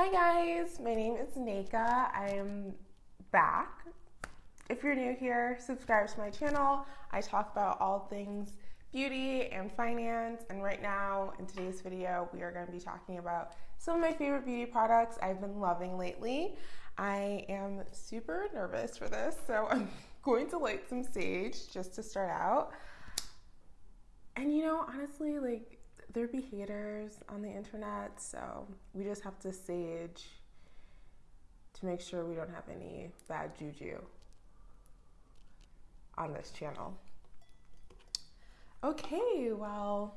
Hi guys, my name is Nika. I am back. If you're new here, subscribe to my channel. I talk about all things beauty and finance, and right now in today's video, we are going to be talking about some of my favorite beauty products I've been loving lately. I am super nervous for this, so I'm going to light some sage just to start out. And you know, honestly, like there be haters on the internet, so we just have to sage to make sure we don't have any bad juju on this channel. Okay, well,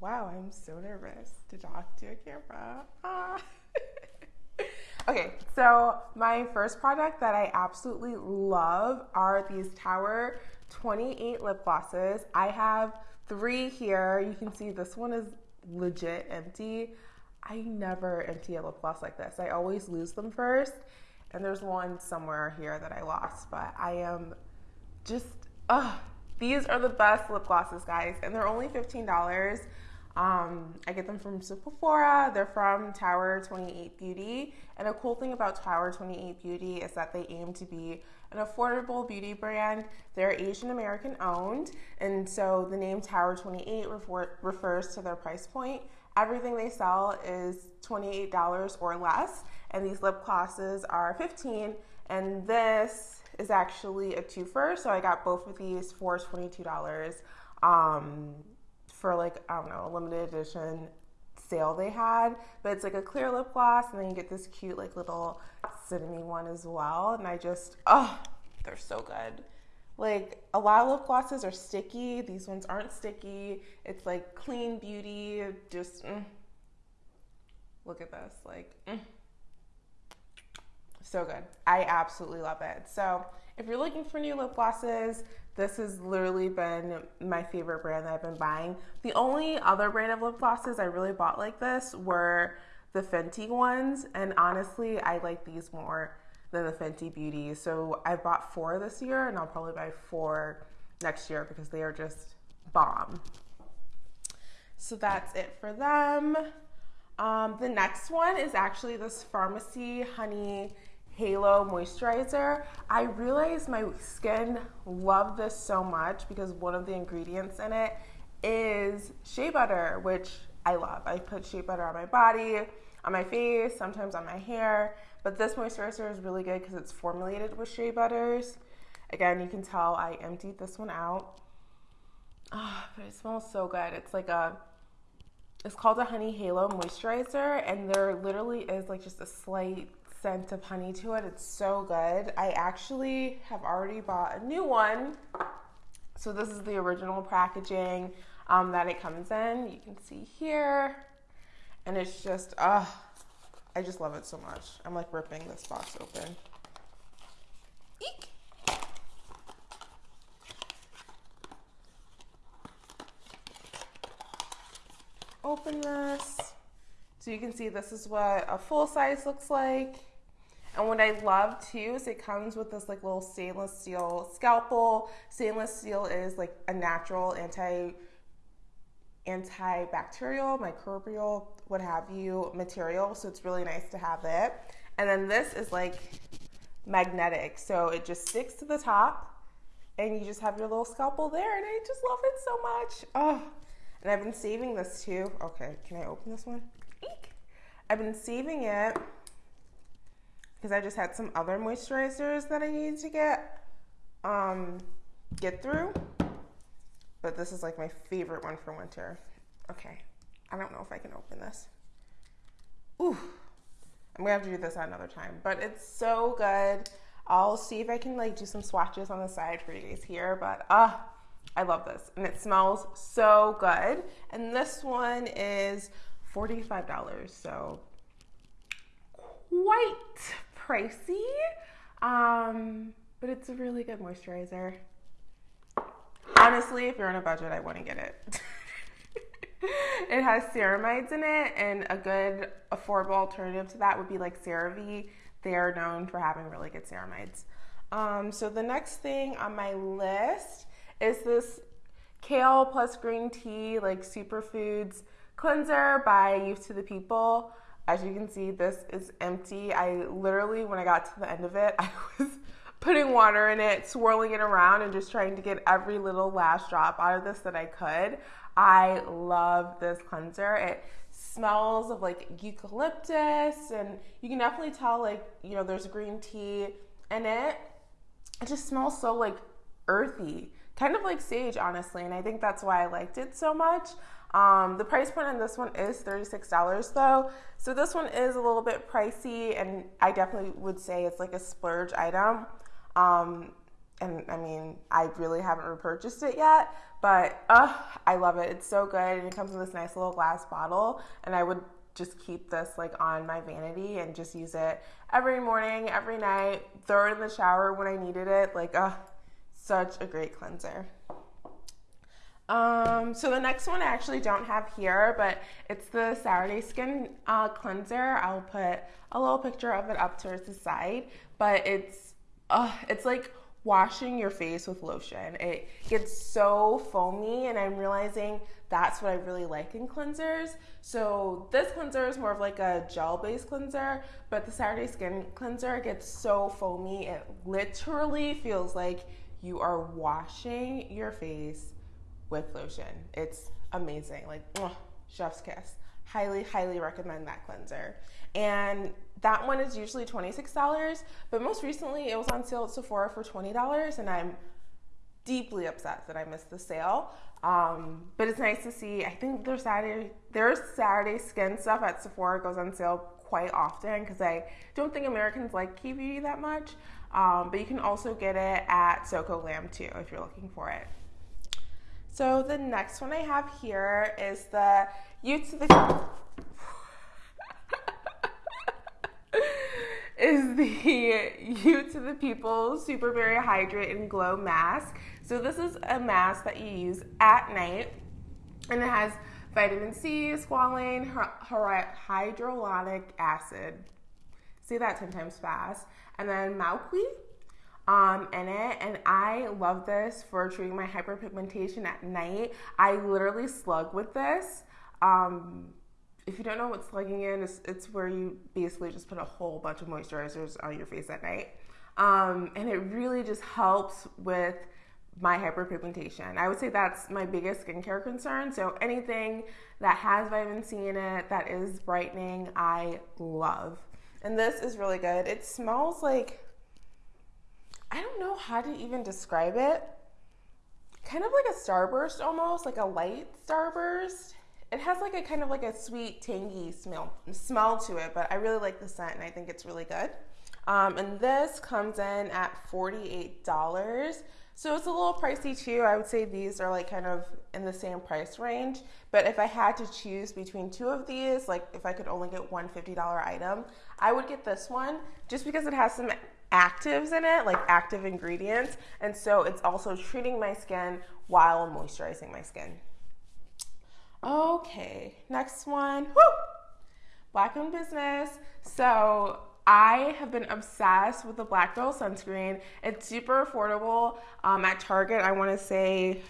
wow, I'm so nervous to talk to a camera. Ah. okay, so my first product that I absolutely love are these Tower 28 lip glosses. I have three here. You can see this one is legit empty. I never empty a lip gloss like this. I always lose them first. And there's one somewhere here that I lost, but I am just, ugh. These are the best lip glosses, guys, and they're only $15. Um, I get them from Sephora. They're from Tower 28 Beauty. And a cool thing about Tower 28 Beauty is that they aim to be an affordable beauty brand. They're Asian American owned. And so the name Tower 28 refer- refers to their price point. Everything they sell is $28 or less. And these lip glosses are 15 And this is actually a twofer. So I got both of these for $22. Um, for like, I don't know, a limited edition sale they had. But it's like a clear lip gloss, and then you get this cute, like, little cinnamon one as well. And I just, oh, they're so good. Like, a lot of lip glosses are sticky. These ones aren't sticky. It's like clean beauty. Just, mm. look at this. Like, mm. so good. I absolutely love it. So, if you're looking for new lip glosses, this has literally been my favorite brand that I've been buying. The only other brand of lip glosses I really bought like this were the Fenty ones, and honestly, I like these more than the Fenty Beauty. So I bought four this year, and I'll probably buy four next year because they are just bomb. So that's it for them. Um, the next one is actually this Farmacy Honey Halo Moisturizer. I realized my skin loved this so much because one of the ingredients in it is shea butter, which I love. I put shea butter on my body, on my face, sometimes on my hair, but this moisturizer is really good because it's formulated with shea butters. Again, you can tell I emptied this one out. Oh, but it smells so good. It's like a, it's called a Honey Halo Moisturizer, and there literally is like just a slight scent of honey to it. It's so good. I actually have already bought a new one. So this is the original packaging um, that it comes in. You can see here. And it's just, uh, I just love it so much. I'm like ripping this box open. Eek. Open this. So you can see this is what a full size looks like. And what I love too is it comes with this like little stainless steel scalpel. Stainless steel is like a natural anti antibacterial, microbial, what have you material. So it's really nice to have it. And then this is like magnetic. So it just sticks to the top and you just have your little scalpel there. And I just love it so much. Oh, and I've been saving this too. Okay, can I open this one? Eek. I've been saving it because I just had some other moisturizers that I needed to get um, get through. But this is like my favorite one for winter. Okay, I don't know if I can open this. Ooh, I'm gonna have to do this at another time, but it's so good. I'll see if I can like do some swatches on the side for you guys here, but ah, uh, I love this and it smells so good. And this one is $45, so quite pricey, um, but it's a really good moisturizer. Honestly, if you're on a budget, I wouldn't get it. it has ceramides in it, and a good affordable alternative to that would be like CeraVe. They are known for having really good ceramides. Um, so the next thing on my list is this kale plus green tea, like superfoods cleanser by Youth to the People. As you can see, this is empty. I literally, when I got to the end of it, I was putting water in it, swirling it around, and just trying to get every little last drop out of this that I could. I love this cleanser. It smells of like eucalyptus, and you can definitely tell, like, you know, there's green tea in it. It just smells so like earthy, kind of like sage, honestly, and I think that's why I liked it so much. Um, the price point on this one is $36 though. So this one is a little bit pricey and I definitely would say it's like a splurge item. Um, and I mean, I really haven't repurchased it yet, but uh, I love it. It's so good, and it comes in this nice little glass bottle. And I would just keep this like on my vanity and just use it every morning, every night, throw it in the shower when I needed it. Like, uh, such a great cleanser. Um, so the next one I actually don't have here, but it's the Saturday Skin uh, Cleanser. I'll put a little picture of it up towards the side, but it's uh, it's like washing your face with lotion. It gets so foamy, and I'm realizing that's what I really like in cleansers. So this cleanser is more of like a gel-based cleanser, but the Saturday Skin Cleanser gets so foamy, it literally feels like you are washing your face with lotion. It's amazing. Like, chef's kiss. Highly, highly recommend that cleanser. And that one is usually $26, but most recently it was on sale at Sephora for $20, and I'm deeply upset that I missed the sale. Um, but it's nice to see. I think their Saturday their Saturday skin stuff at Sephora goes on sale quite often because I don't think Americans like K-Beauty that much. Um, but you can also get it at Soko Glam too if you're looking for it. So the next one I have here is the Youth to the is the Youth to the People Super Berry Hydrate and Glow Mask. So this is a mask that you use at night, and it has vitamin C, squalane, hyaluronic acid. Say that ten times fast, and then maqui um, in it, and I love this for treating my hyperpigmentation at night. I literally slug with this. Um, if you don't know what slugging is, it's, it's, where you basically just put a whole bunch of moisturizers on your face at night. Um, and it really just helps with my hyperpigmentation. I would say that's my biggest skincare concern. So anything that has vitamin C in it that is brightening, I love. And this is really good. It smells like I don't know how to even describe it. Kind of like a starburst almost, like a light starburst. It has like a kind of like a sweet, tangy smell smell to it, but I really like the scent and I think it's really good. Um, and this comes in at $48. So it's a little pricey too. I would say these are like kind of in the same price range. But if I had to choose between two of these, like if I could only get one $50 item, I would get this one just because it has some actives in it, like active ingredients. And so it's also treating my skin while moisturizing my skin. Okay, next one. Woo! Black owned business. So I have been obsessed with the Black Girl sunscreen. It's super affordable. Um, at Target, I want to say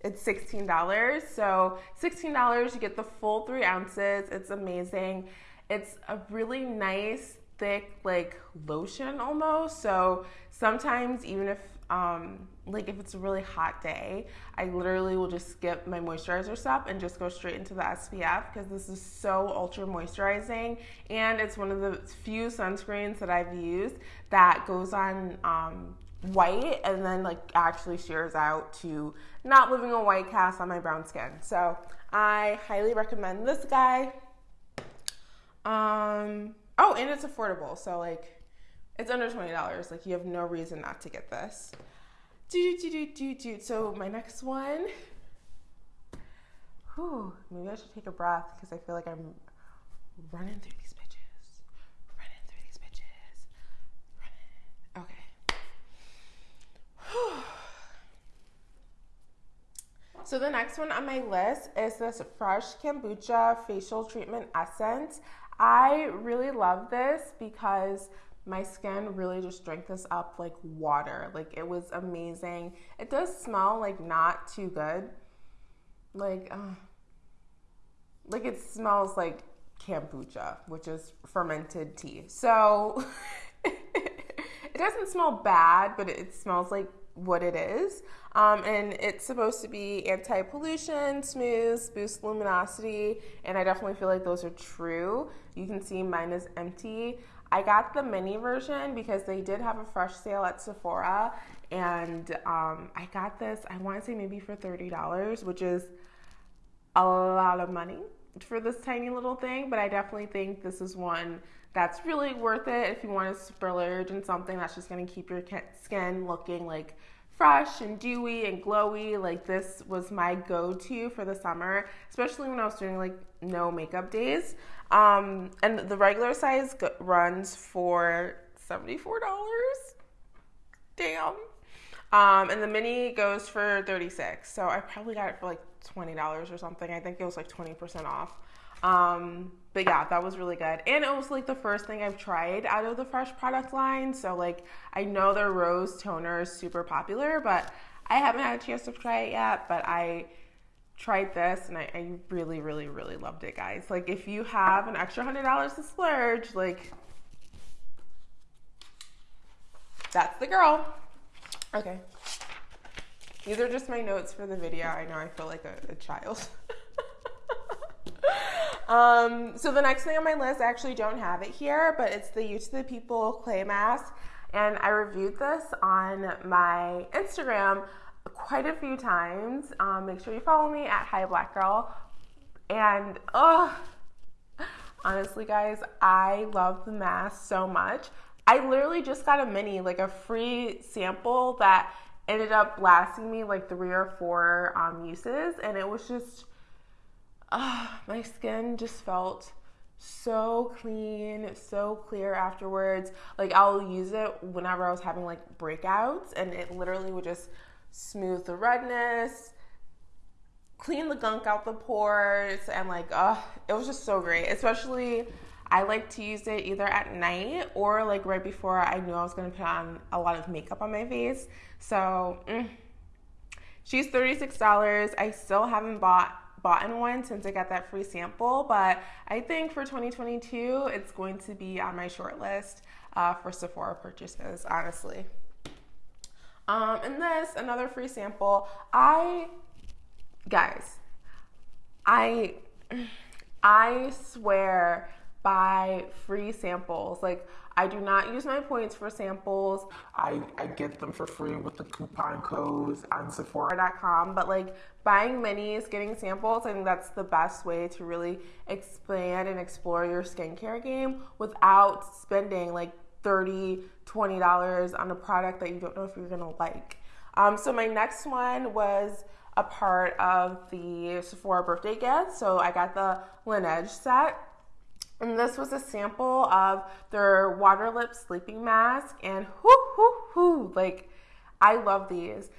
it's $16. So $16, you get the full three ounces. It's amazing. It's a really nice thick like lotion almost. So sometimes even if um, like if it's a really hot day, I literally will just skip my moisturizer step and just go straight into the SPF because this is so ultra moisturizing and it's one of the few sunscreens that I've used that goes on um, white and then like actually shears out to not leaving a white cast on my brown skin. So I highly recommend this guy. Um, Oh, and it's affordable. So like it's under twenty dollars. Like you have no reason not to get this. Do do do do do. So my next one. Whew, maybe I should take a breath because I feel like I'm running through these bitches. Running through these bitches. Running. Okay. So the next one on my list is this Fresh Kombucha Facial Treatment Essence. I really love this because my skin really just drank this up like water. Like it was amazing. It does smell like not too good. Like, uh, like it smells like kombucha, which is fermented tea. So it doesn't smell bad, but it smells like what it is. Um, and it's supposed to be anti pollution, smooth, boost luminosity, and I definitely feel like those are true. You can see mine is empty. I got the mini version because they did have a fresh sale at Sephora, and um, I got this, I want to say maybe for $30, which is a lot of money for this tiny little thing, but I definitely think this is one that's really worth it if you want to splurge and something that's just going to keep your skin looking like fresh and dewy and glowy. Like this was my go-to for the summer, especially when I was doing like no makeup days. Um, and the regular size runs for $74. Damn. Um, and the mini goes for 36 So I probably got it for like $20 or something. I think it was like 20% off. Um, but yeah, that was really good. And it was like the first thing I've tried out of the Fresh product line. So like I know their rose toner is super popular, but I haven't had a chance to try it yet. But I tried this and I, I really, really, really loved it, guys. Like if you have an extra hundred dollars to splurge, like that's the girl. Okay. These are just my notes for the video. I know I feel like a, a child. Um, so the next thing on my list, I actually don't have it here, but it's the Youth to the People clay mask. And I reviewed this on my Instagram quite a few times. Um, make sure you follow me at Hi Black Girl. And honestly, guys, I love the mask so much. I literally just got a mini, like a free sample that ended up lasting me like three or four um, uses, and it was just uh, my skin just felt so clean, so clear afterwards. Like I'll use it whenever I was having like breakouts and it literally would just smooth the redness, clean the gunk out the pores and like it was just so great. Especially I like to use it either at night or like right before I knew I was going to put on a lot of makeup on my face. So, mm. she's $36. I still haven't bought bought in one since I got that free sample, but I think for 2022, it's going to be on my short list uh, for Sephora purchases, honestly. Um, and this, another free sample. I, guys, I, I swear by free samples. Like, I do not use my points for samples. I, I get them for free with the coupon codes on Sephora.com. But like buying minis, getting samples, I think that's the best way to really expand and explore your skincare game without spending like 30 $20 on a product that you don't know if you're gonna like. Um, so my next one was a part of the Sephora birthday gift. So I got the Laneige set. And this was a sample of their water lip sleeping mask. And whoo, whoo, whoo, like, I love these.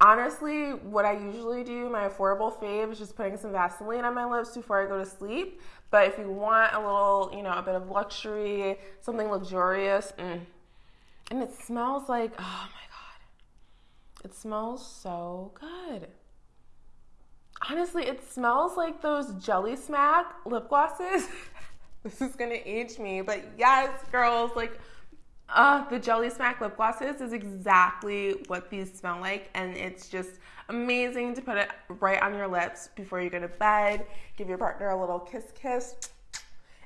Honestly, what I usually do, my affordable fave, is just putting some Vaseline on my lips before I go to sleep. But if you want a little, you know, a bit of luxury, something luxurious, mm. and it smells like, oh my God, it smells so good. Honestly, it smells like those Jelly Smack lip glosses. this is gonna age me, but yes, girls, like, uh, the Jelly Smack lip glosses is exactly what these smell like, and it's just amazing to put it right on your lips before you go to bed. Give your partner a little kiss, kiss,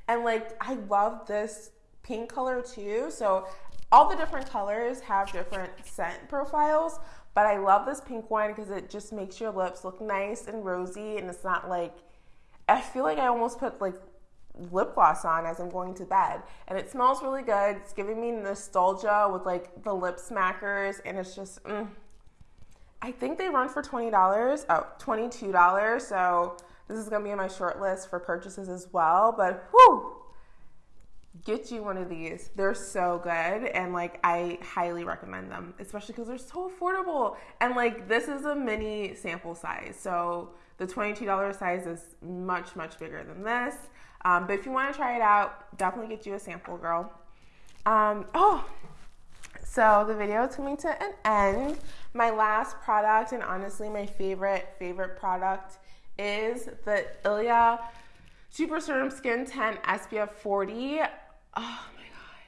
and like, I love this pink color too. So all the different colors have different scent profiles, but I love this pink one because it just makes your lips look nice and rosy, and it's not like I feel like I almost put like lip gloss on as I'm going to bed. And it smells really good. It's giving me nostalgia with like the lip smackers. And it's just, mm. I think they run for $20. Oh, $22. So this is going to be on my short list for purchases as well. But whew, get you one of these. They're so good. And like, I highly recommend them, especially because they're so affordable. And like, this is a mini sample size. So the $22 size is much, much bigger than this. Um, but if you want to try it out, definitely get you a sample, girl. Um, oh, so the video is coming to an end. My last product, and honestly, my favorite, favorite product is the Ilia Super Serum Skin Tint SPF 40. Oh my god.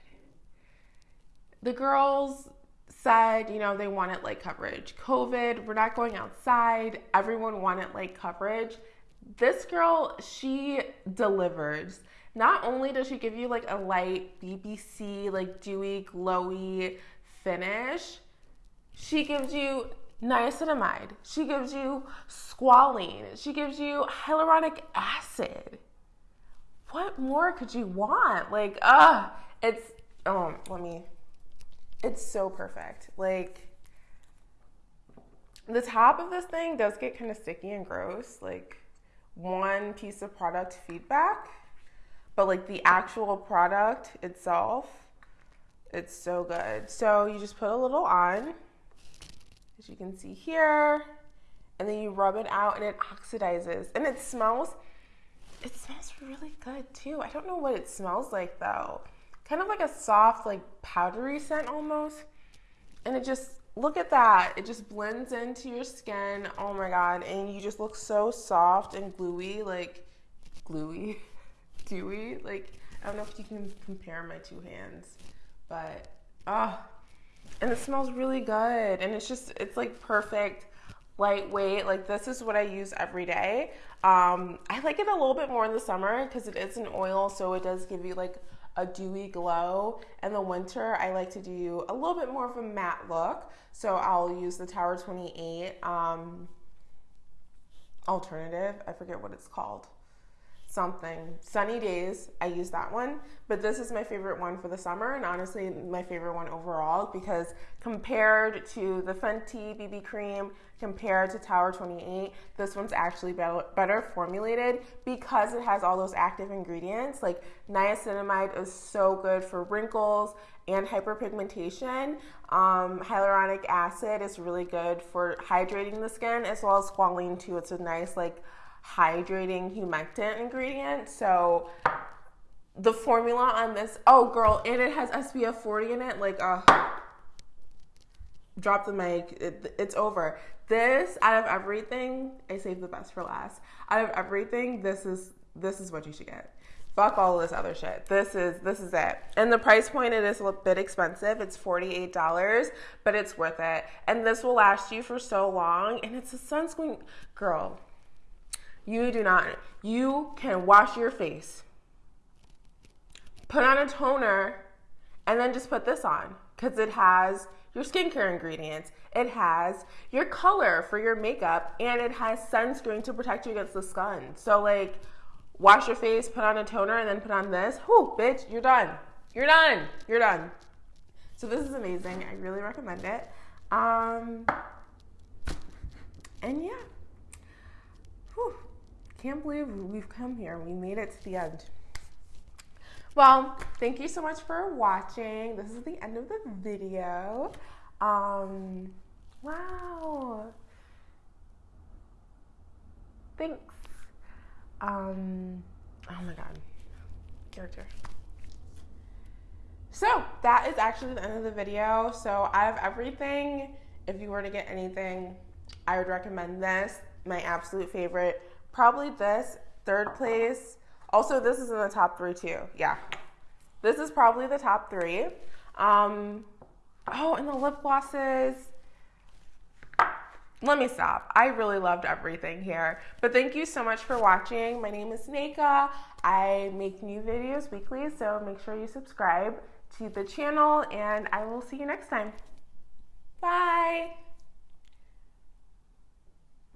The girls said, you know, they wanted light coverage. COVID, we're not going outside. Everyone wanted light coverage. This girl, she delivers. Not only does she give you like a light BBC, like dewy, glowy finish, she gives you niacinamide. She gives you squalene. She gives you hyaluronic acid. What more could you want? Like, ah, uh, it's, um, let me it's so perfect. Like the top of this thing does get kind of sticky and gross, like one piece of product feedback, but like the actual product itself, it's so good. So you just put a little on, as you can see here, and then you rub it out and it oxidizes and it smells it smells really good too. I don't know what it smells like though kind of like a soft, like powdery scent almost. And it just, look at that. It just blends into your skin. Oh my God. And you just look so soft and gluey, like gluey, dewy. Like, I don't know if you can compare my two hands, but, oh, and it smells really good. And it's just, it's like perfect lightweight. Like this is what I use every day. Um, I like it a little bit more in the summer because it is an oil, so it does give you like a dewy glow. In the winter, I like to do a little bit more of a matte look. So I'll use the Tower 28 um, alternative. I forget what it's called something. Sunny days, I use that one, but this is my favorite one for the summer and honestly my favorite one overall because compared to the Fenty BB cream, compared to Tower 28, this one's actually better formulated because it has all those active ingredients. Like niacinamide is so good for wrinkles and hyperpigmentation. Um, hyaluronic acid is really good for hydrating the skin as well as squalene too. It's a nice like hydrating humectant ingredient. So the formula on this, oh girl, and it has SPF 40 in it. Like, uh, drop the mic. It, it's over. This out of everything, I saved the best for last. Out of everything, this is this is what you should get. Fuck all this other shit. This is this is it. And the price point it is a bit expensive. It's $48, but it's worth it. And this will last you for so long and it's a sunscreen girl. You do not. You can wash your face, put on a toner, and then just put this on because it has your skincare ingredients, it has your color for your makeup, and it has sunscreen to protect you against the sun. So, like, wash your face, put on a toner, and then put on this. Whoo, bitch, you're done. You're done. You're done. So, this is amazing. I really recommend it. Um, and yeah. Whew can't believe we've come here. We made it to the end. Well, thank you so much for watching. This is the end of the video. Um, wow. Thanks. Um, oh my god. Character. So that is actually the end of the video. So out of everything, if you were to get anything, I would recommend this. My absolute favorite Probably this, third place. Also, this is in the top three too. Yeah. This is probably the top three. Um, oh, and the lip glosses. Let me stop. I really loved everything here. But thank you so much for watching. My name is Neka. I make new videos weekly, so make sure you subscribe to the channel, and I will see you next time. Bye.